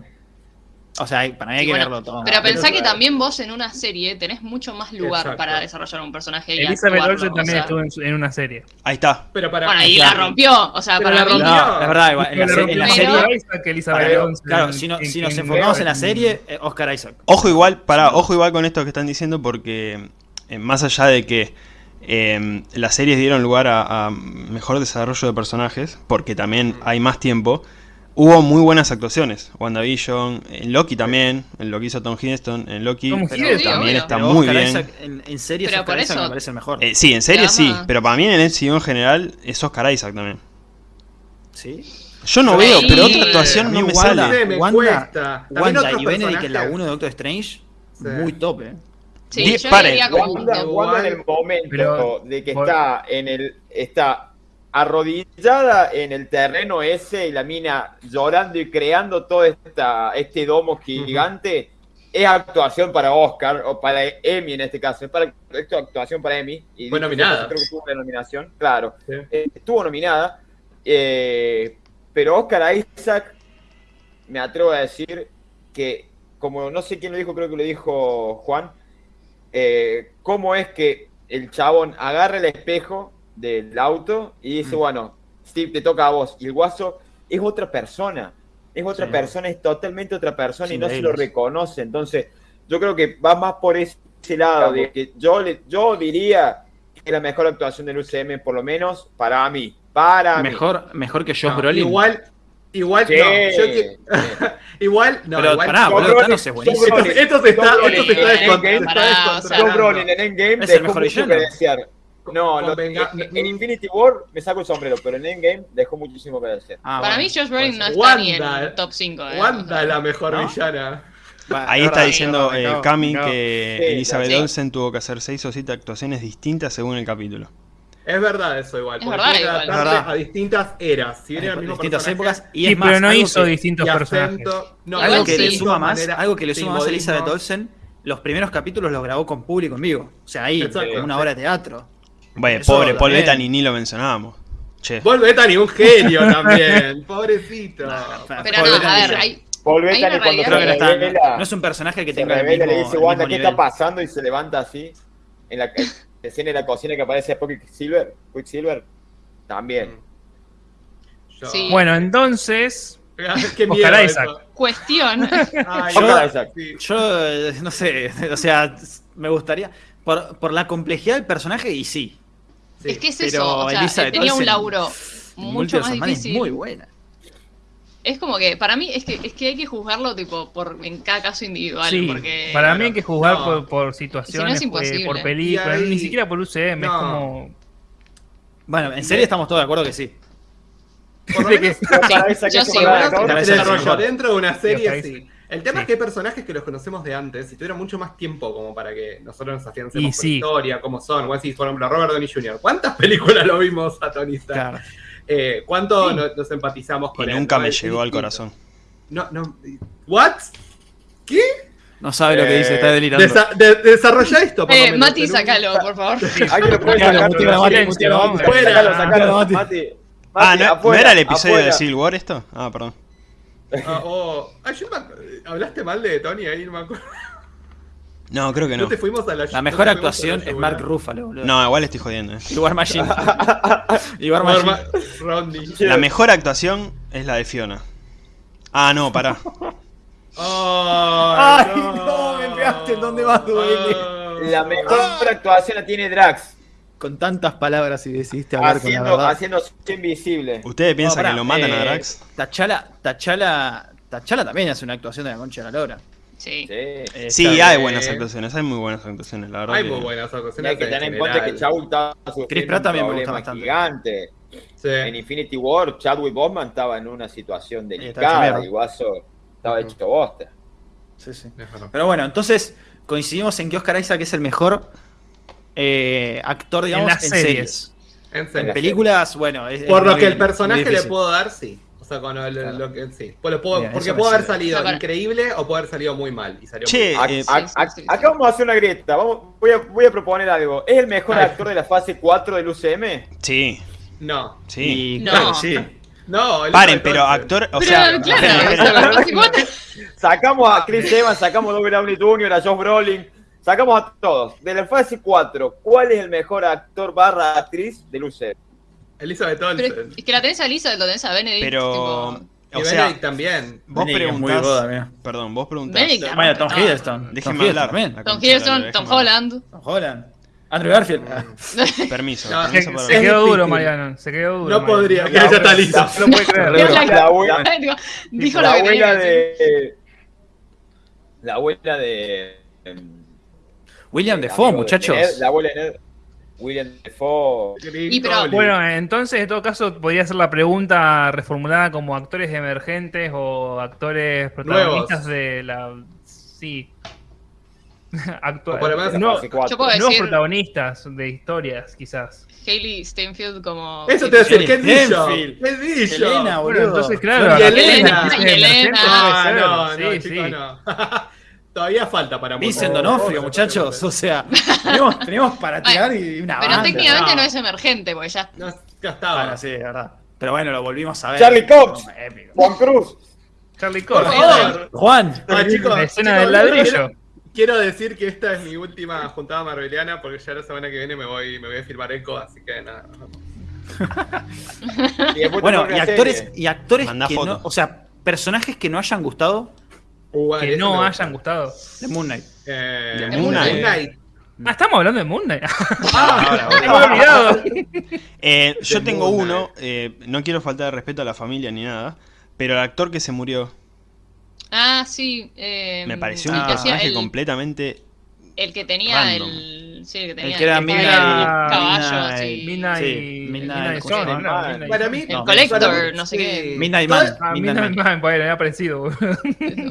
O sea, para mí hay que bueno, verlo todo. Pero pero pensá que claro. también vos en una serie tenés mucho más lugar Exacto. para desarrollar un personaje y Elizabeth Olsen o también sea. estuvo en, su- en una serie. Ahí está. Pero para Bueno, y Claro. la rompió. O sea, Pero para la mí. rompió. No, es verdad, igual, en la, en la serie. Isaac, Elizabeth Claro, Olsen claro, en- si, no- en- si nos en- enfocamos en la serie, eh, Oscar Isaac. Ojo igual, para, ojo igual con esto que están diciendo porque eh, más allá de que eh, las series dieron lugar a, a mejor desarrollo de personajes, porque también hay más tiempo, hubo muy buenas actuaciones. WandaVision, en Loki también, en lo que hizo Tom Hiddleston, en Loki Tom pero también obvio. está Pero muy Oscar bien. Isaac en, en series, Pero Oscar por Isaac eso- me parece el mejor. Eh, sí, en series sí, pero para mí en el MCU en general es Oscar Isaac también. ¿Sí? Yo no veo, pero otra actuación no me Wanda- sale. Me Wanda, Wanda y Benedict en la personajes. 1 de Doctor Strange, Sí. muy top, eh. Sí, Die- yo como Wanda, Wanda en el momento Pero- de que Vol- está en el está arrodillada en el terreno ese y la mina llorando y creando todo esta, este domo gigante es actuación para Oscar o para Emmy en este caso es para es actuación para Emmy y Fue nominada. creo que tuvo una nominación claro Sí. Eh, estuvo nominada eh, pero Oscar Isaac me atrevo a decir que como no sé quién lo dijo creo que lo dijo Juan eh, cómo es que el chabón agarra el espejo del auto y dice, Mm. bueno, Steve, te toca a vos. Y el guaso es otra persona. Es otra Sí. persona, es totalmente otra persona y no se lo reconoce. Entonces, yo creo que va más por ese lado. De que yo, le, yo diría que es la mejor actuación del UCM, por lo menos para mí. Para mí. Mejor, mejor que Josh No, Brolin. Igual, igual, Sí, no. Yo que- sí. igual, no, Pero igual. pará, boludo, Thanos es buenísimo. Esto, se está, esto se está. Brolin en Endgame Es el mejor villano. No, lo- en, en Infinity War me saco el sombrero, pero en Endgame dejó muchísimo que desear. Ah, Para bueno, mí, Josh Brolin no está ser. ni Wanda, en top 5. Eh. Wanda es la mejor ¿No? villana. Ahí es está diciendo eh, cago, Cami que Sí, Elizabeth sí. Olsen tuvo que hacer 6 o 7 actuaciones distintas según el capítulo. Es verdad eso igual. Es porque verdad tiene que igual. adaptarse Es verdad. a distintas eras. Si bien el distintas personaje, épocas. Y Sí, es más, pero no hizo que- distintos personajes. acento. No, algo que sí. le suma más, manera, algo que le suma más a. Elizabeth Olsen, los primeros capítulos los grabó con público en vivo. O sea, ahí, Exacto. una obra de teatro. Bueno, Eso pobre Paul. Bettany ni lo mencionábamos. Che. Paul Bettany, un genio también. Pobrecito. Pero Paul no, Bettany a ver, hay, Paul Bettany cuando Creo se que no, está, revela, no es un personaje que tenga el revela, mismo, le dice el Wanda, mismo ¿qué nivel. está pasando? Y se levanta así. En la escena de la cocina que aparece después Quicksilver, Quicksilver también. Yo- Sí. Bueno, entonces, Qué miedo Oscar eso. Isaac. cuestión. Ay, Yo- no, Isaac. sí. Yo, eh, no sé, o sea, me gustaría. Por, por la complejidad del personaje, y sí. Sí. es que es pero eso, o sea, Elizabeth tenía un laburo mucho más difícil. muy buena. Es como que, para mí, es que, es que hay que juzgarlo tipo por en cada caso individual. sí, porque para mí hay que juzgar no. por, por Si no situaciones, es eh, por películas, ahí- ni siquiera por UCM, es como... Bueno, en serie estamos todos de acuerdo que sí. Por lo menos- Para esa yo que sí, es es desarrollo mejor. dentro de una serie, sí. El tema Sí. es que hay personajes que los conocemos de antes y tuvieron mucho más tiempo como para que nosotros nos afiancemos Y por sí. historia, cómo son. Bueno, sí, por ejemplo, Robert Downey Jr. ¿Cuántas películas lo vimos a Tony Stark? Claro. Eh, ¿Cuánto Sí. nos, empatizamos Y con él? nunca no? me Es llegó al corazón. No, no. ¿What? ¿Qué? No sabe lo que dice, Eh, está delirando. Desa- de- desarrolla esto, por Eh, menos, Mati, un- sacalo, por favor. Lo sacar. Mati. Ah, ¿no, ¿no era el episodio afuera. de Civil War esto? Ah, perdón. Ah, oh. Ay, yo me ¿Hablaste mal de Tony ahí? No me acuerdo. No, creo que No no. te fuimos a la La no mejor te fuimos a la actuación es. Mark Ruffalo, boludo. No, igual estoy jodiendo. eh. War Machine. War Machine. La mejor actuación es la de Fiona. Ah, no, pará. Ay, Ay, no, me pegaste en donde más duele. Ay. La mejor actuación la tiene Drax. Con tantas palabras y decidiste hablar con la Haciendo, verdad. haciéndose invisible. ¿Ustedes piensan que lo matan a eh, Drax? Tachala, Tachala, Tachala también hace una actuación de la concha de la lora. Sí. Sí. Eh, Sí, está- hay buenas actuaciones, hay muy buenas actuaciones, la verdad. Hay que- muy buenas Y actuaciones. hay que tener en cuenta que estaba sufriendo Chris Pratt también me gusta problema bastante. gigante. Sí. En Infinity War, Chadwick Boseman estaba en una situación delicada y Guaso estaba hecho bosta. Sí, sí. Pero bueno, entonces coincidimos en que Oscar Isaac es el mejor eh, actor, digamos, en series. series. En En películas, bueno. es- Por es lo que el personaje le puedo dar, sí. O sea, con el- Claro. lo que sí. Pues lo puedo- Bien, porque me haber sirve. salido increíble o puede haber salido muy mal. Y salió Che, muy mal. Ac- eh, ac- sí, ac- sí, sí. acá vamos a hacer una grieta. Vamos, voy, a, voy a proponer algo. ¿Es el mejor Ay. actor de la fase 4 del UCM? Sí, No. sí. Y No. claro, sí. No, Paren, pero actor, o Pero, sea, claro, esperen, esperen. o sea, los 50 Sacamos a Chris Evans, sacamos a Robert Downey Jr., a Josh Brolin, sacamos a todos. De la fase 4, ¿cuál es el mejor actor barra actriz del UCM? Elizabeth Pero Olsen. es que la tenés a Lisa, lo tenés a Benedict. Pero, Y o sea, Benedict también. vos preguntás, mira. perdón, vos preguntás, Benedict, Bueno, Tom Hiddleston. Tom déjenme Hiddleston hablar. también. La Tom de la Hiddleston, Tom hablar. Holland. Tom Holland. Andrew Garfield. Permiso, No, Se, permiso quedó duro. Mariano. Se quedó duro. No Mariano. podría, La ya está listo. No puede creer. Es la- La abuela, Digo, Dijo la abuela de... La abuela de... William Defoe, de muchachos. Ned, la abuela de Ned. William Defoe. Y pero- Bueno, entonces en todo caso podría ser la pregunta reformulada como actores emergentes o actores protagonistas Nuevos. de la... Sí. Actua- O por lo menos no, fase 4. Yo puedo nuevos decir protagonistas de historias, quizás. Hailey Steinfeld como. Eso te voy a decir, ¿qué? Stenfield. ¿Qué Bishop? Elena, Bueno, boludo. entonces claro, Y Elena, y Elena. Ah, no, no, Sí, chico, sí. no. Todavía falta para mucho. Donofrio, muchachos. O sea, tenemos, tenemos para tirar y una Pero banda. técnicamente no. no es emergente, porque ya. No, ya estaba. Bueno, sí, es verdad. Pero bueno, lo volvimos a ver. Charlie Cox. Juan Cruz. Charlie Por Cox. favor. Juan. Ah, chicos, La escena chicos, del ladrillo. Quiero, decir que esta es mi última juntada marveliana porque ya la semana que viene me voy, me voy a filmar Eco, así que nada. Y Bueno, y actores, serie. y actores Mandá que foto. no, o sea, personajes que no hayan gustado Uh, Que no hayan gusta. gustado. de Moon Knight. Eh, De Moon Moon Knight. Ah, estamos hablando de Moon Knight. Ah, Me había olvidado. Eh, yo tengo uno, eh, no quiero faltar de respeto a la familia ni nada, pero el actor que se murió Ah, sí. eh, me pareció un personaje el, completamente... el que tenía random. el. Sí, que tenía El que era el, Midnight- caballo, Midnight- sí. Midnight, Sí, Midnight- Midnight ¿cómo se Sun, llama? ¿no? Para mí, El No, Collector, para mí, no sé sí. qué. Midnight Toda- Man. Ah, Midnight Midnight Man. Pues, era parecido.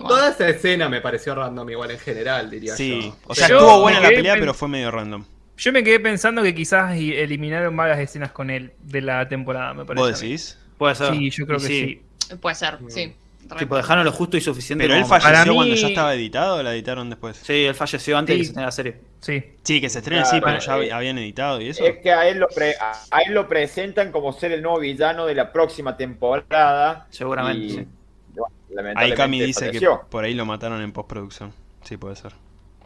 Toda esa escena me pareció random igual en general, diría Sí, yo. o sea, estuvo buena la pelea, pero fue medio random. Yo me quedé pensando que quizás y- eliminaron varias escenas con él de la temporada, me parece. ¿Vos mí. decís? Puede ser. Sí, yo creo Y que sí. Puede ser, sí. Tipo, dejaron lo justo y suficiente. ¿Pero él falleció Para cuando mí- ya estaba editado o la editaron después? Sí, él falleció antes de Sí. que se tenga la serie. Sí. Sí, que se estrene, Claro, sí, pero ya eh, habían editado y eso. Es que a él, lo pre- a él lo presentan como ser el nuevo villano de la próxima temporada. Seguramente. Y, sí. bueno, Ahí Cami dice falleció. que por ahí lo mataron en postproducción. Sí, puede ser.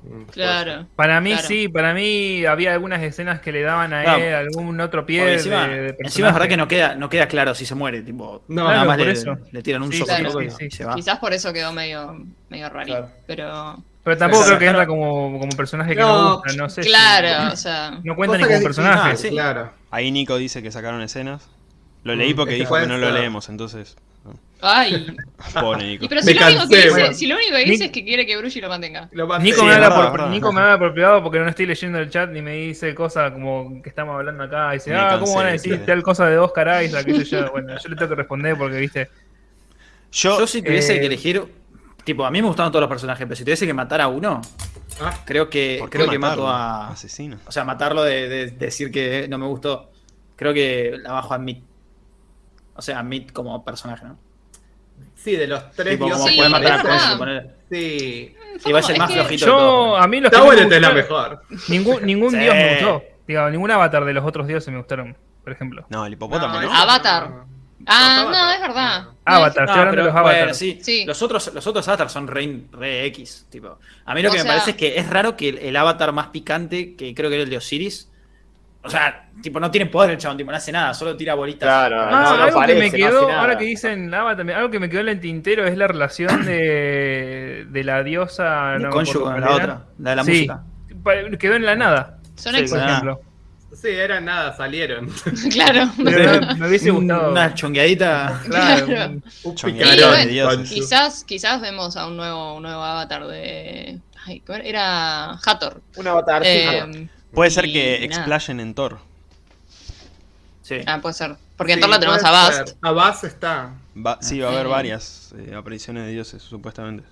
Mm, Claro. Para mí Claro. sí, para mí había algunas escenas que le daban a No. él algún otro pie Porque de, encima, de encima es verdad que no queda, no queda claro si se muere, tipo. No, nada más por le, eso. le tiran un Sí, soplo claro, y sí, sí. se va. Quizás por eso quedó medio, medio raro. Claro. Pero. Pero tampoco creo que entra como, como personaje que No, no gusta, no sé. si- Claro, o sea. no cuenta ni como que- personaje. Ah, sí. Claro. Ahí Nico dice que sacaron escenas. Lo leí Mm, porque que dijo que no lo leemos, entonces. Ay. Pobre Nico. Y pero Me si lo, único que cansé, dice, bueno. si lo único que dice Ni- es que quiere que Bruce lo mantenga. Lo Nico, Sí, me, habla verdad, por, verdad. Nico me habla por privado porque no estoy leyendo el chat ni me dice cosas como que estamos hablando acá. Y dice, Me ah, cansé, ¿cómo van a decir sí. tal cosa de Oscar Isaac? yo. Bueno, yo le tengo que responder porque, viste, Yo, Yo si tuviese eh, que elegir, tipo, a mí me gustaron todos los personajes, pero si tuviese que matar a uno, Ah, creo que ¿por qué creo que mato a, Asesino. o sea, matarlo de, de decir que no me gustó. Creo que la bajo a Meat. O sea, a Meat como personaje, ¿no? sí, de los tres Tipo, como. Sí, puede matar a. Sí. Y va a ser más flojito yo, todo. a mí los Está que no me bueno, es la mejor. Ningún, ningún Sí. dios me gustó. Digo, ningún avatar de los otros dioses me gustaron, por ejemplo. No, el hipopótamo, ¿no? eso Avatar. Ah, no, es verdad. Avatar, No, estoy hablando pero, de los bueno, avatars. sí. Sí. Los otros, los otros avatars son re, re X. Tipo. A mí lo O que me sea- parece es que es raro que el, el avatar más picante, que creo que era el de Osiris, o sea, tipo, no tiene poder el chabón, tipo, no hace nada, solo tira bolitas. Claro, Ah, no, no algo parece, que me quedó, ahora que dicen Avatar, algo que me quedó en el tintero es la relación de, de la diosa. De no cuál la otra, la de la Sí, música. quedó en la nada, Son Sí, por Ah. ejemplo. Sí, era nada, salieron. claro. Pero me, me hubiese gustado. Una chongueadita. Claro, Claro. un- picarón, de dioses. Khonshu. Quizás, quizás vemos a un nuevo, un nuevo avatar de. Ay, ¿cómo era? Era Hathor. Un avatar. Eh, Puede ser y que explayen en Thor. Sí. Ah, puede ser. Porque en Sí, Thor la tenemos a Bast. ser. A Bast está. Va- sí, va a haber varias eh, apariciones de dioses, supuestamente.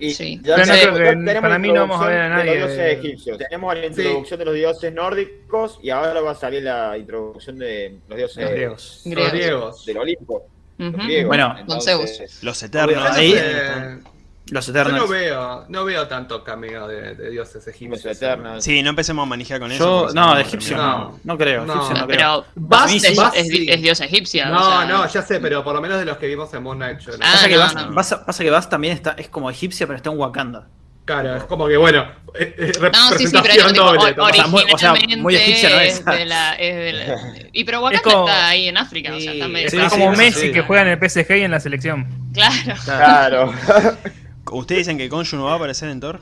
Y Sí. ya Pero no tenemos- creo que- tenemos para la mí no vamos a ver a introducción nadie De los dioses egipcios. Tenemos la introducción de los dioses nórdicos y ahora va a salir la introducción de los dioses Los griegos. Los Griegos. griegos. del Olimpo. Los griegos. Bueno, Entonces, Zeus. Los eternos. Ahí- están- Los Yo Eternals. no veo, no veo tanto cameo de, de dioses Los egipcios. Eternals. Sí, no empecemos a manejar con eso. Yo, no, de egipcio no. No creo. No. egipcio no creo. Pero Vas- es, es- sí. es diosa egipcia. No, o sea, no, ya sé, pero por lo menos de los que vimos en Moon Knight. yo no. Ah, Pasa, que no. Pasa Vas también está, es como egipcia, pero está en Wakanda. Claro, es como que bueno, eh, eh, No, sí, sí, pero tipo, doble. o- sea, muy- o sea, muy originalmente egipcia no es. de la- es de la- y pero Wakanda como- está ahí en África, o sea, está Sí, medio Es sí, como sí, Messi sí. que juega en el PSG y en la selección. Claro. Claro. ¿Ustedes dicen que Konshu no va a aparecer en Thor?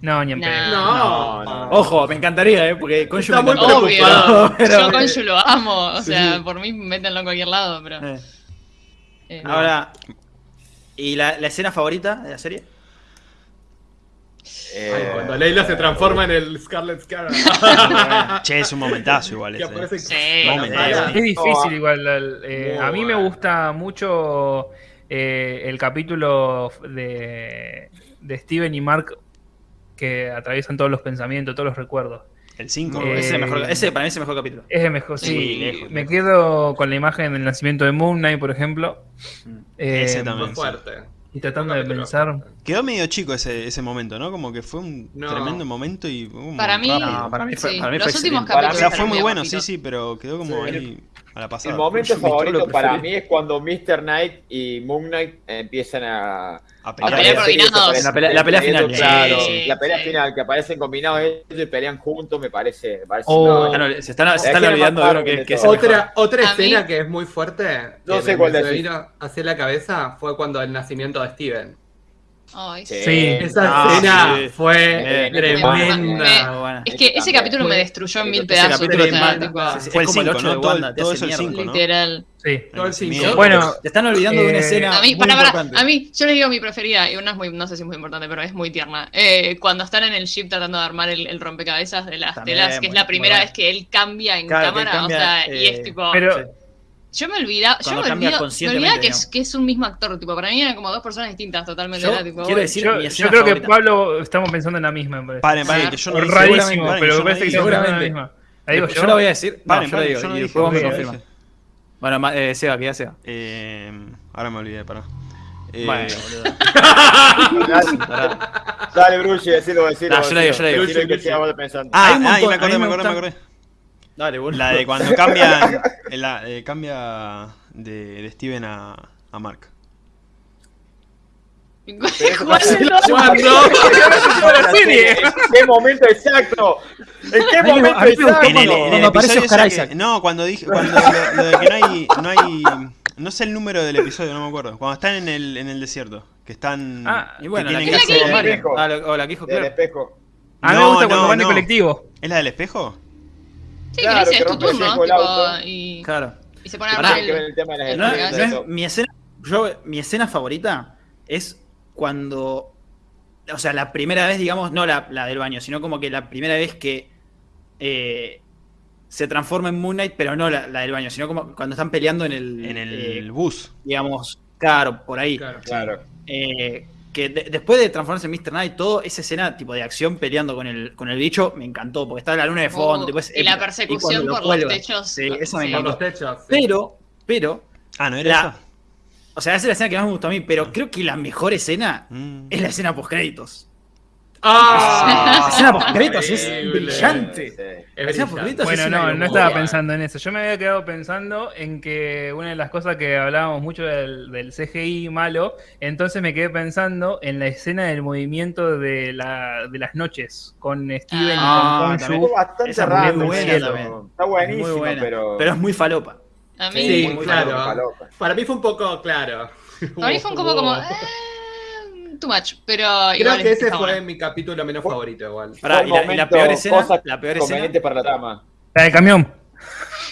No, ni en No. pedo. No, No, no. Ojo, me encantaría, ¿eh? Porque con Está muy Obvio. pero- Yo con Yu lo amo, o sea, Sí. por mí métanlo en cualquier lado, pero. Eh, eh, Ahora, ¿y la, la escena favorita de la serie? Ay, Eh, cuando Leila se transforma en el Scarlet Scarab. Che, es un momentazo igual ese. aparece Sí. Momentazo. Es difícil igual. eh, muy a mí me gusta mucho eh, el capítulo de, de Steven y Mark que atraviesan todos los pensamientos, todos los recuerdos. El 5. Eh, ese, mejor, ese para mí es el mejor capítulo. Es el mejor, sí. Sí, lejos, me lejos. quedo con la imagen del nacimiento de Moon Knight, por ejemplo. Mm. Eh, Ese también. Muy fuerte. Y tratando de pensar. Quedó medio chico ese, ese momento, ¿no? Como que fue un No. tremendo momento y. Para mí. No, para mí fue- sí, para mí los fue últimos excelente. O capítulos. sea, fueron fue muy bueno, sí, sí, pero quedó como Sí. ahí a la El momento favorito para mí es cuando Mr. Knight y Moon Knight empiezan a, A a pelear. desaparecen. La pelea- la pelea final, Claro, sí, la pelea sí. final, que aparecen combinados ellos y pelean juntos, me parece. Me parece Oh. no, se están, se Es están olvidando de uno Marvel que, que es. Otra, otra mí- escena que es muy fuerte, No que sé me- cuál me se decís. vino hacia la cabeza, fue cuando el nacimiento de Steven. Ay, Sí. Sí. Esa Ah, escena sí. fue Eh, tremenda. me-. Es que ese capítulo me destruyó en mil pedazos. sí, sí, Fue el es como el 5, 8 ¿no? de Todo, todo el mierda. 5, ¿no? Literal. Sí. Todo el cinco. Miedo. Bueno, Te están olvidando de una Eh, escena. A mí, muy para, para, importante. a mí, yo les digo mi preferida, y una es muy, no sé si es muy importante, pero es muy tierna. Eh, cuando están en el ship tratando de armar el, el rompecabezas de las También, telas, que es la primera bueno. vez que él cambia en cámara, cambia, o sea, y eh, es tipo... Sí. yo me olvidaba, yo me olvido, me olvidaba que es, que es un mismo actor, tipo, para mí eran como dos personas distintas totalmente. Yo era, tipo, quiero decir yo, mi yo creo que favorita. Pablo estamos pensando en la misma. me parece. Paren, paren, que yo no. Rarísimo, Paren, pero yo me no parece que en la Seguramente. misma. ¿La digo yo, yo? la voy a decir. No, Paren, yo la digo. yo no y después vos me confirmas. Bueno, eh, Seba, que ya Seba. Eh, ahora me olvidé, pará. Eh, Bueno, boludo. Dale, Bruce, decilo, decilo. No, yo la digo, yo la digo. Que sea. Ah, ah, me acordé, me acordé, me acordé. Dale, boludo. La de cuando cambian. La, eh, cambia de, de Steven a, a Mark. ¿Cuál es el. ¿En qué momento exacto? ¿En qué me- momento a mí me gustó exacto? En el, en el cuando aparece episodio Oscar ese que- Isaac. no, cuando dije. Cuando lo, lo de que no hay, no hay. No sé el número del episodio, no me acuerdo. Cuando están en el, en el desierto. Que están. Ah, Y bueno, que la tienen que que. Mario. Ah, lo- o la que dijo Del Claire. espejo. A mí me No, gusta cuando no, van en no. colectivo. ¿Es la del espejo? Sí, Claro, que dice, que es tu turno, el auto. y, Claro. y se pone a el... el tema de las el No, Claro, estrellas, no eso. es- mi escena, yo, mi escena favorita es cuando, o sea, la primera vez, digamos, no la, la del baño, sino como que la primera vez que eh, se transforma en Moon Knight, pero no la, la del baño, sino como cuando están peleando en el, En el eh, bus. digamos, claro, por ahí. Claro. Claro. Eh, que de- después de transformarse en Mr. Knight, todo esa escena tipo de acción peleando con el, con el bicho me encantó, porque está la luna de fondo. Oh, tipo, es y la persecución lo por los techos. Sí, eso me Sí. Encantó. los techos. sí. Pero, pero, Ah, ¿no era La- esa? o sea, esa es la escena que más me gustó a mí, pero creo que la mejor escena Mm. es la escena post créditos. ¡Ah! Escena post créditos es brillante. Sí. Es brillante. Bueno, es no, no estaba pensando en eso. Yo me había quedado pensando en que una de las cosas que hablábamos mucho del, del CGI malo, entonces me quedé pensando en la escena del movimiento de, la, de las noches con Steven Ah, y con también. Khonshu. Estuvo bastante Esa es muy raro. buena cielo. también. Está buenísimo, Muy buena. pero. Pero es muy falopa. A mí, Sí, muy claro. falopa. Para mí fue un poco claro. a mí fue un poco como... eh, too much, pero Creo igual que ese fue bueno. mi capítulo menos favorito igual. Pará, y, la, y la momento, peor escena, cosa la peor escena, para la trama. La del camión.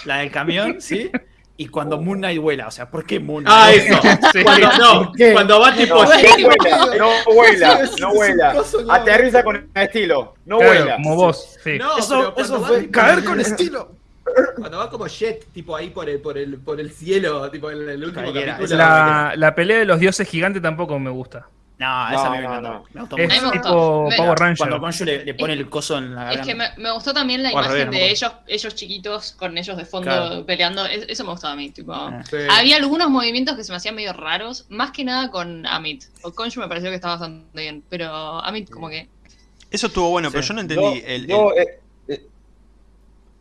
la del camión, ¿sí? Y cuando Moon Knight vuela, o sea, ¿por qué Moon Ah, Knight? eso. Sí. Cuando, va tipo No, vuela, no vuela, no vuela. Aterriza con estilo, no Claro, vuela. como vos. Sí. No, Eso, eso fue tipo- caer con estilo. Cuando va como Jet, tipo ahí por el, por el, por el cielo, tipo en el último capítulo. La, la pelea de los dioses gigantes tampoco me gusta. No, esa me No, no, encantó. no. Me gustó Es mucho. tipo Me- Power Ranger. Cuando Conju le, le pone el coso en la Es garganta. que me, me gustó también la imagen revés, de ellos, ellos chiquitos con ellos de fondo Claro. peleando. Es- Eso me gustó a mí. Tipo, Ah. Sí. Había algunos movimientos que se me hacían medio raros, más que nada con Amit. O Conju me pareció que estaba bastante bien, pero Amit como que... Eso estuvo bueno, Sí. pero yo no entendí. El, el- eh,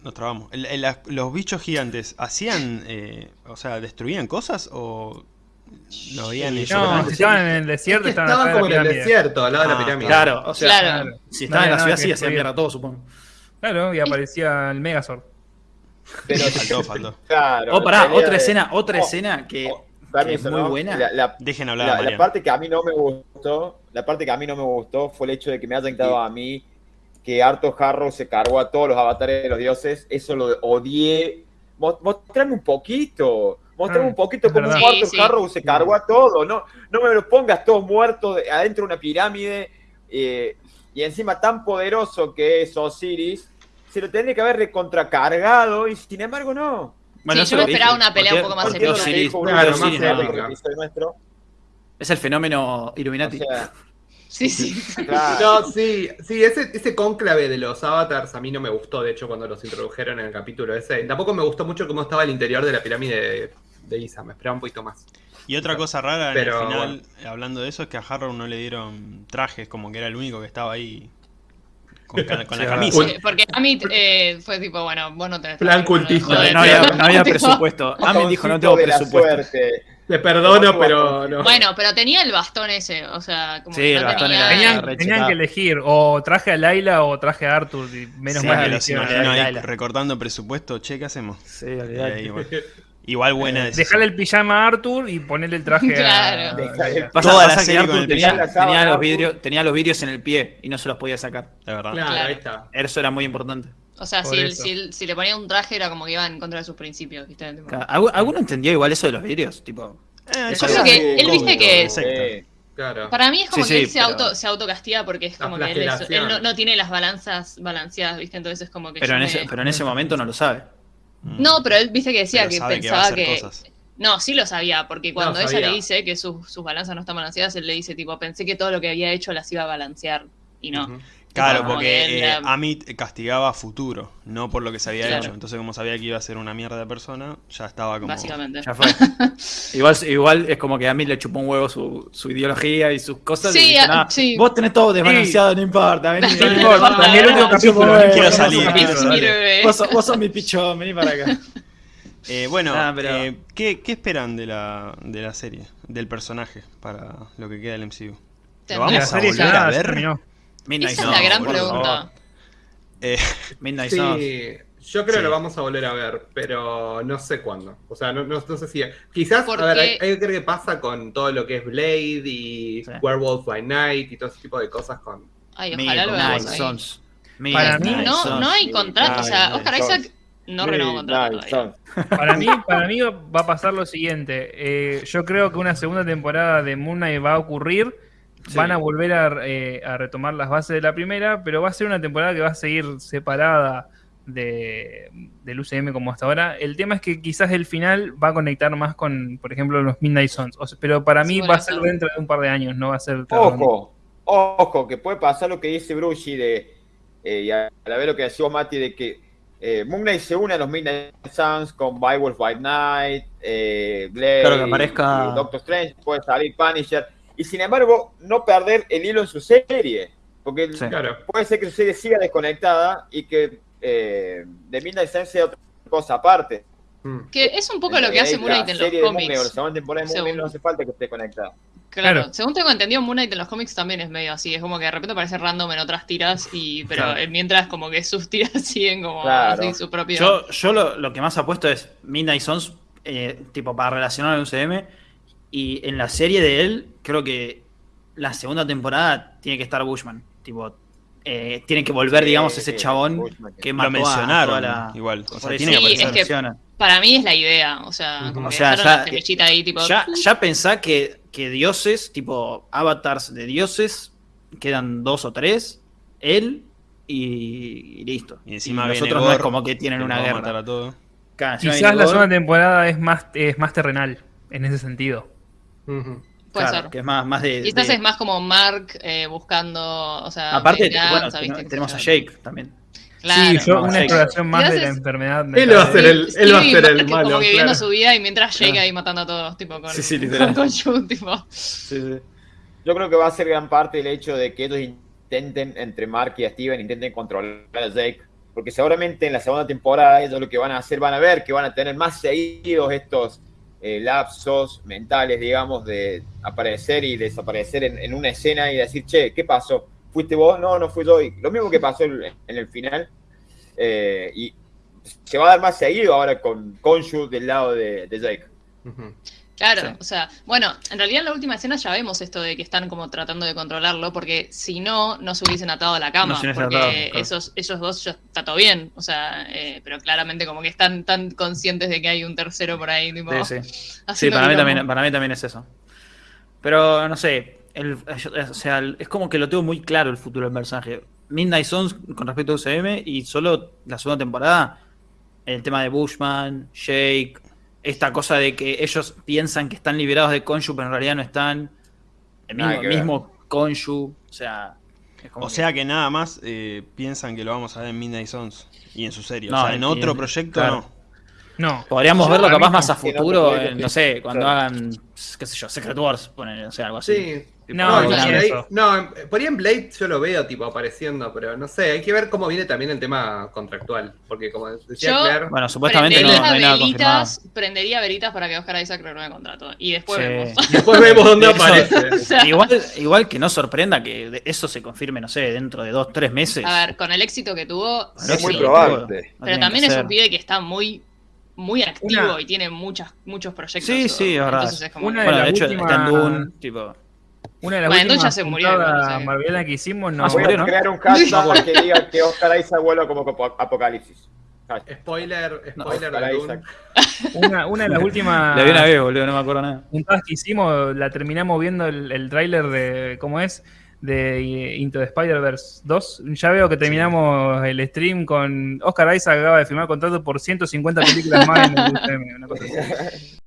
Nos trabamos. El- el- las- los bichos gigantes, ¿hacían, eh, o sea, destruían cosas o lo veían Sí, ellos? No, Yo- si estaban en el Es desierto, que estaban estaban como en el desierto, al lado de Ah, la pirámide. Claro, o sea, Claro. si estaba No en la había ciudad sí que hacía destruir. mierda todo, supongo. Claro, y aparecía el Megazord. pero Faltó, faltó. claro, Oh, pará, otra de- escena, otra Oh, escena que, oh, que es muy ¿no? buena. La, la- Dejen hablar la- parte que a mí no me gustó, la parte que a mí no me gustó fue el hecho de que me hayan quedado a mí que Arto Harrow se cargó a todos los avatares de los dioses. Eso lo odié. Mo- Mostrame un poquito. Mostrame Ah, un poquito cómo verdad. Arto Sí, sí. Harrow se cargó a todo. No, no me los pongas todos muertos de- adentro de una pirámide. eh, y encima tan poderoso que es Osiris. Se lo tendría que haber recontracargado y sin embargo no. Bueno, Sí, yo lo me esperaba dije, una pelea un poco más lo nuestro. Es el fenómeno Illuminati. O sea, Sí, sí. claro. No, sí, sí, ese, ese cónclave de los avatars a mí no me gustó, de hecho, cuando los introdujeron en el capítulo ese. Tampoco me gustó mucho cómo estaba el interior de la pirámide de, Isa, me esperaba un poquito más. Y otra cosa rara Pero, en el final, hablando de eso, es que a Harrow no le dieron trajes, como que era el único que estaba ahí con, ca- con Sí, la camisa. Porque, porque Amit eh, fue tipo, bueno, vos no tenés... Plan traje, cultista. No, no había, no presupuesto. Ami dijo no tengo presupuesto. Te perdono, pero no. Bueno, pero tenía el bastón ese, o sea, como Sí, que el no bastón tenía... era- Tenían, tenían que elegir o traje a Laila o traje a Arthur. Y menos Sí, mal que ahí Laila. recortando presupuesto, che, ¿qué hacemos? Sí, olvidate. Igual buena decisión. Dejarle el pijama a Arthur y ponerle el traje Claro. a Pasa, Toda la que Arthur el tenía, los vidrios, tenía los vidrios en el pie y no se los podía sacar. De verdad. Claro, Claro. ahí está. Eso era muy importante. O sea, si, eso. si, si le ponía un traje era como que iba en contra de sus principios, ¿viste? Tipo- Claro, ¿algu- ¿Alguno entendió igual eso de los vidrios? Tipo, Eh, Eso cosas que él viste que-. Eh, Claro. Para mí es como Sí, que sí, él se, auto, se autocastiga porque es La como que él, es- flagelación. él no, no tiene las balanzas balanceadas, ¿viste? Entonces es como que pero yo en, me- ese, pero en ese momento no lo sabe. Mm. No, pero él viste que decía Pero que sabe que va a pensaba hacer que... cosas. No, sí lo sabía, porque cuando ella sabía. le dice que sus, sus balanzas no están balanceadas, él le dice tipo, pensé que todo lo que había hecho las iba a balancear. Y no. Claro, Como porque eh, Amit castigaba a futuro, no por lo que se había Claro. hecho. Entonces, como sabía que iba a ser una mierda de persona, ya estaba como. Básicamente. Ya fue. igual, igual es como que a mí le chupó un huevo su, su ideología y sus cosas. Sí, y dice, a- "Nah, sí. Vos tenés todo desbalanceado, no importa. Vení, No vení, importa, vamos, ni el último capítulo, no quiero salir, quiero salir. Vos, sos- vos sos mi pichón, vení para acá. Eh, bueno, Ah, pero- eh, ¿qué, qué esperan de la, de la serie, del personaje, para lo que queda del MCU? ¿Lo vamos La a serie volver ya a ver? terminó. Midnight Esa es la gran pregunta. Eh, Midnight Suns. Sí, yo creo que Sí. lo vamos a volver a ver, pero no sé cuándo. O sea, no, no- no sé si. Quizás, Porque- a ver, hay, hay que ver qué pasa con todo lo que es Blade y Sí. Werewolf by Night y todo ese tipo de cosas con. Ay, ojalá lo veamos. Para mí- No, no hay contrato, o sea, Oscar. Isaac no renovó contrato. Para mí, para mí va a pasar lo siguiente. Eh, yo creo que una segunda temporada de Moon Knight va a ocurrir. Sí. Van a volver a, eh, a retomar las bases de la primera, pero va a ser una temporada que va a seguir separada de, del UCM como hasta ahora. El tema es que quizás el final va a conectar más con, por ejemplo, los Midnight Suns. O sea, pero para mí Sí, va a ser dentro de un par de años, no va a ser... Ojo, ojo, que puede pasar lo que dice Brucey de, eh, y a la vez lo que decía vos, Mati, de que eh, Moon Knight se une a los Midnight Suns con Wolf by Night, eh, Blade, Claro, que aparezca- Doctor Strange, puede salir Punisher, y sin embargo no perder el hilo en su serie, porque Sí. Claro. puede ser que su serie siga desconectada y que eh, The Midnight Suns sea otra cosa aparte. Mm. Que es un poco lo que hace Eh, Moon la Knight en los de Moon cómics. segunda temporada de Moon Knight no hace falta que esté conectada. Claro. Claro. Según tengo entendido, Moon Knight en los cómics también es medio así. Es como que de repente aparece random en otras tiras, y pero Claro. eh, mientras como que sus tiras siguen como Claro. así su propio. Yo, yo lo, lo que más apuesto es Midnight Suns, eh, tipo para relacionar al UCM. Y en la serie de él, creo que la segunda temporada tiene que estar Bushman. Tipo, eh, tiene que volver, Sí, digamos, ese chabón Bushman. que lo mató a mencionaron toda la- igual. O sea, tiene que Sí, aparecer. es que- menciona. Para mí es la idea, o sea, como O que sea, ya- la semillita ahí, tipo. Ya, ya pensá que, que dioses, tipo avatars de dioses, quedan dos o tres, él y, y listo. Y encima los viene otros no es como que tienen que una guerra. Quizás la segunda temporada es más, es más terrenal, en ese sentido. Puede Claro, ser. Que es más, más de. Quizás de- es más como Mark eh, buscando, o sea, Aparte, tenemos a Jake también. Claro. sí, yo, una exploración más de la enfermedad. Él va a ser el, él va a ser el malo. Como que viviendo claro. su vida y mientras Jake Claro. ahí matando a todos, tipo con, Sí, sí, literal. con Shu, tipo. Sí, sí. Yo creo que va a ser gran parte el hecho de que ellos intenten, entre Mark y Steven, intenten controlar a Jake. Porque seguramente en la segunda temporada ellos lo que van a hacer, van a ver que van a tener más seguidos estos eh, lapsos mentales, digamos, de aparecer y desaparecer en, una escena y decir, che, ¿qué pasó? ¿Fuiste vos? No, no fui yo. Lo mismo que pasó en, el final. Eh, y se va a dar más seguido ahora con Konshu del lado de, Jake. Claro, Sí. o sea, bueno, en realidad en la última escena ya vemos esto de que están como tratando de controlarlo, porque si no, no se hubiesen atado a la cama, No porque atado, claro. esos, esos dos ya está todo bien, o sea, eh, pero claramente como que están tan conscientes de que hay un tercero por ahí, tipo, Sí, sí. Sí, haciendo para mí, también, para mí también es eso. Pero no sé, el- o sea, el- es como que lo tengo muy claro el futuro del personaje. Midnight Suns con respecto a UCM y solo la segunda temporada, el tema de Bushman, Jake, esta cosa de que ellos piensan que están liberados de Konshu, pero en realidad no están. El mismo, mismo Konshu, o sea. O que- sea que nada más eh, piensan que lo vamos a ver en Midnight Suns y en su serie. No, o sea, en otro en- proyecto claro. no. No. Podríamos verlo capaz no. más a no, futuro, porque- en, no sé, cuando claro. hagan, qué sé yo, Secret Wars, poner, o sea, algo así. Sí. No, No, no por ahí, no, en- por ahí en Blade yo lo veo tipo apareciendo, pero no sé, hay que ver cómo viene también el tema contractual, porque como decía Yo- Claire, Bueno, supuestamente no, prendería no hay nada confirmado. velitas, prendería velitas para que Oscar Isaac renueve contrato. Y después Sí. vemos. después vemos dónde Eso- aparece. O sea, Igual, igual que no sorprenda que eso se confirme, no sé, dentro de dos, tres meses. A ver, con el éxito que tuvo, Bueno, Es muy sí. probable. No Pero también es un pibe que está muy, muy activo Una- y tiene muchas, muchos proyectos. Sí, sí, es verdad. Entonces es como Una de Bueno, de hecho, últimas- está en Dune, tipo. Una de las Bueno, últimas se murió, no que hicimos no, Ah, se Voy murió, a ¿no? crear un hashtag que diga que Oscar Isaac vuelva como Apo- Apocalipsis. Spoiler, No, spoiler Oscar de. Isaac. una, una de las últimas La vi una vez, boludo, no me acuerdo nada. juntadas que hicimos, la terminamos viendo el, el tráiler de, ¿cómo es? De Into the Spider-Verse 2. Ya veo que terminamos el stream con Oscar Isaac acaba de firmar contrato por 150 películas más en el UCM, una cosa así.